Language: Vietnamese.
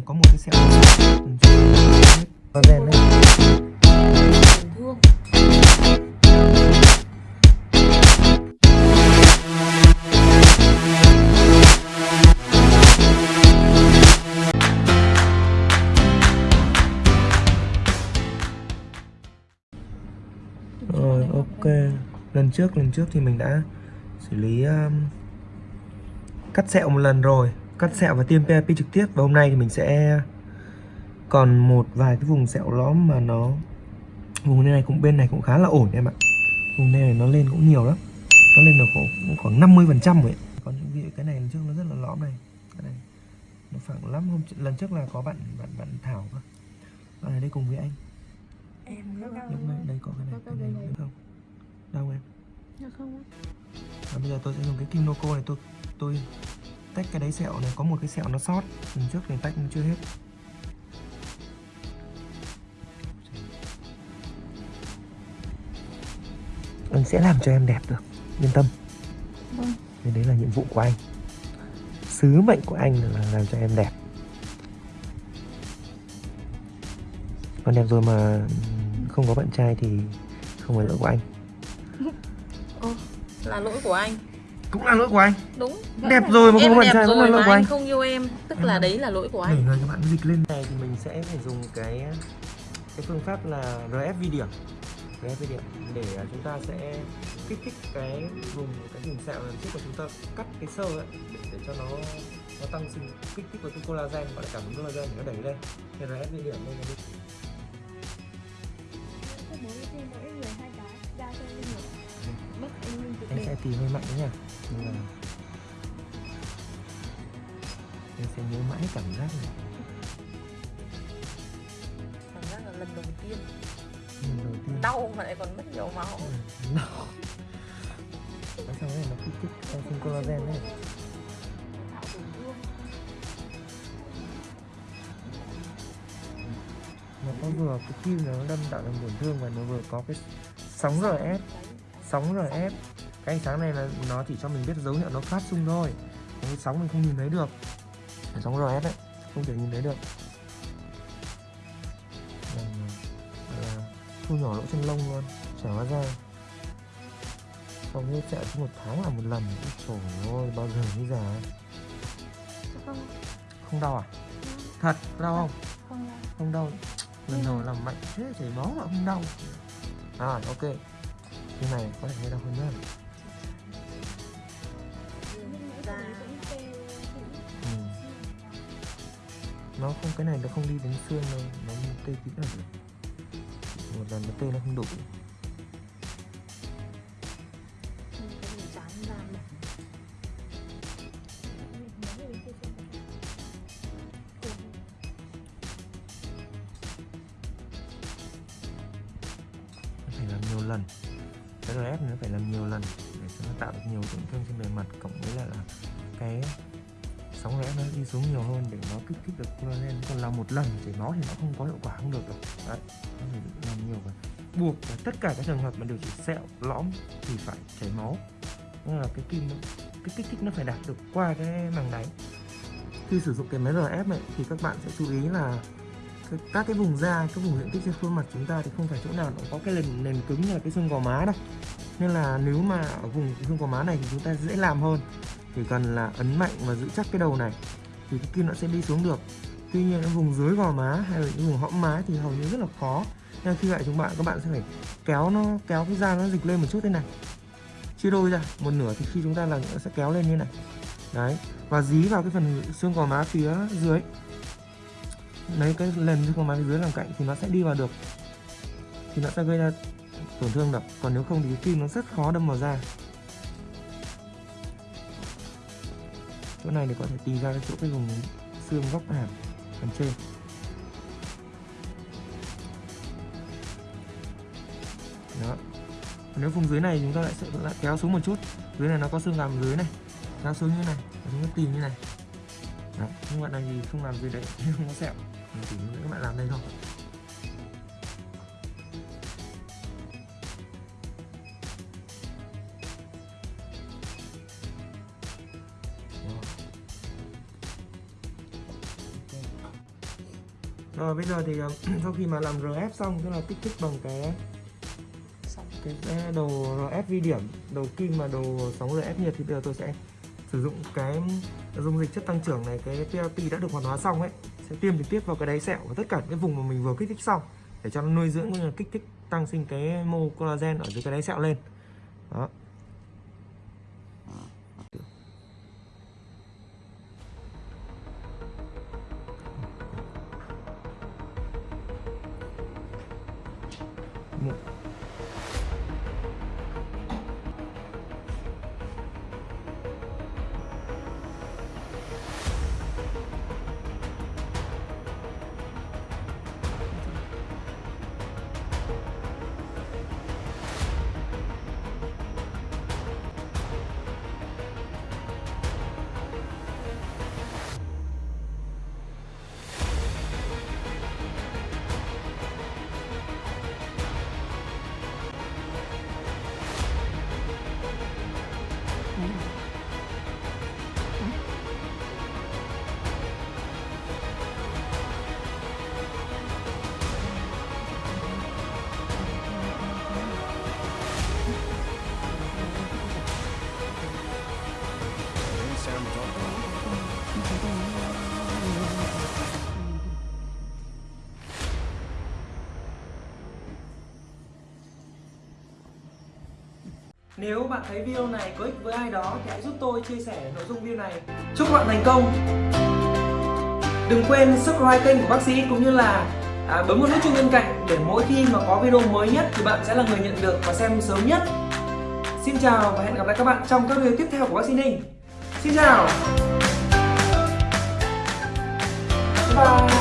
này có một cái sẹo collagen đây thương Rồi ok. Lần trước lần trước thì mình đã xử lý um, Cắt sẹo một lần rồi Cắt sẹo và tiêm PRP trực tiếp. Và hôm nay thì mình sẽ Còn một vài cái vùng sẹo lõm mà nó Vùng này cũng bên này cũng khá là ổn em ạ. Vùng này nó lên cũng nhiều lắm. Nó lên được khoảng, khoảng 50% rồi. Còn những vị cái này lần trước nó rất là lõm này. Cái này Nó phẳng lắm. Hôm lần trước là có bạn bạn bạn Thảo cơ. Bạn ở đây cùng với anh. Em Lúc này đây có cái này, cái này không? Đâu em? Dạ không Và bây giờ tôi sẽ dùng cái kim Noco này tôi tôi tách cái đáy sẹo này có một cái sẹo nó sót. Lần trước thì tách chưa hết. Anh sẽ làm cho em đẹp được. Yên tâm. Vâng. đấy là nhiệm vụ của anh. Sứ mệnh của anh là làm cho em đẹp. Còn đẹp rồi mà không có bạn trai thì không phải lỗi của anh. Ô, là lỗi của anh cũng là lỗi của anh. Đúng đẹp rồi mà không Em bạn đẹp trai vẫn là lỗi của anh anh. không yêu em Tức là đấy là lỗi của để anh người các bạn dịch lên này thì mình sẽ phải dùng cái cái phương pháp là RF vi điểm. RF vi điểm để à, chúng ta sẽ kích thích cái vùng cái vùng sẹo lần trước mà chúng ta cắt cái sơ ấy để, để cho nó nó tăng sinh kích thích vào cái collagen gọi là cảm ứng collagen để nó đẩy lên. Thì RF vi điểm đây là cái anh sẽ tìm hơi mạnh đấy nha Nhưng mà em sẽ nhớ mãi cảm giác này. Cảm giác là lần đầu tiên. Lần đầu tiên. Đau mà lại còn mất nhiều máu. Ừ, đau. Sao này nó kích thích tăng sinh collagen đấy nó có vừa cái kim nó đâm tạo thành tổn thương và nó vừa có cái sóng RF sóng RF cái ánh sáng này là nó chỉ cho mình biết dấu hiệu nó phát xung thôi. Cái sóng mình không nhìn thấy được. Cái sóng RF ấy không thể nhìn thấy được. Thu nhỏ lỗ chân lông luôn chả hóa ra xong như chạy một tháng là một lần. Trời ơi bao giờ mới già? Không, không đau à? Thật đau không? Không là không đau. Lần đầu làm mạnh thế chảy máu mà không đau. À ok. Cái này có thể hơi đau hơn nữa da ừ. nó không, cái này nó không đi đến xương đâu, nó tê tí là được một lần nó tê nó không đủ phải làm nhiều lần cái RF nó phải làm nhiều lần để cho nó tạo được nhiều tổn thương trên bề mặt cộng với lại là cái sóng RF nó đi xuống nhiều hơn để nó kích thích được collagen còn làm một lần chảy máu thì nó không có hiệu quả không được rồi đấy nó phải làm nhiều và buộc và tất cả các trường hợp mà điều trị sẹo lõm thì phải chảy máu. Nên là cái kim nó, cái kích thích nó phải đạt được qua cái màng đáy. Khi sử dụng cái máy RF này thì các bạn sẽ chú ý là các cái vùng da, các vùng diện tích trên khuôn mặt chúng ta thì không phải chỗ nào nó có cái nền nền cứng như là cái xương gò má đâu. Nên là nếu mà ở vùng xương gò má này thì chúng ta dễ làm hơn. Chỉ cần là ấn mạnh và giữ chắc cái đầu này thì cái kim nó sẽ đi xuống được. Tuy nhiên cái vùng dưới gò má hay là những vùng hõm má thì hầu như rất là khó. Nên khi vậy chúng bạn các bạn sẽ phải kéo nó kéo cái da nó dịch lên một chút thế này. Chia đôi ra một nửa thì khi chúng ta làm nó sẽ kéo lên như này. Đấy và dí vào cái phần xương gò má phía dưới lấy cái lần chứ không má cái dưới làm cạnh thì nó sẽ đi vào được. Thì nó sẽ gây ra tổn thương được còn nếu không thì cái kim nó rất khó đâm vào da. Chỗ này để có thể tìm ra cái chỗ cái vùng xương góc hàm, phần trên. Đó. Nếu vùng dưới này chúng ta lại sẽ, lại kéo xuống một chút. Dưới này nó có xương gàm dưới này, kéo xuống như này chúng ta tìm như này. Đó. nhưng bạn này thì không làm gì đấy không có sẹo chỉ các bạn làm đây thôi. Rồi bây giờ thì ờ, sau khi mà làm RF xong tức là kích thích bằng cái cái đồ RF vi điểm, đầu kim và đồ sóng RF nhiệt thì bây giờ tôi sẽ sử dụng cái dung dịch chất tăng trưởng này, cái PRP đã được hoạt hóa xong ấy, sẽ tiêm trực tiếp vào cái đáy sẹo và tất cả những cái vùng mà mình vừa kích thích xong, để cho nó nuôi dưỡng cũng như là kích thích tăng sinh cái mô collagen ở dưới cái đáy sẹo lên. Đó. Một Nếu bạn thấy video này có ích với ai đó thì hãy giúp tôi chia sẻ nội dung video này. Chúc bạn thành công. Đừng quên subscribe kênh của bác sĩ cũng như là à, bấm vào nút chuông bên cạnh để mỗi khi mà có video mới nhất thì bạn sẽ là người nhận được và xem sớm nhất. Xin chào và hẹn gặp lại các bạn trong các video tiếp theo của bác sĩ Ninh. Xin chào. Bye.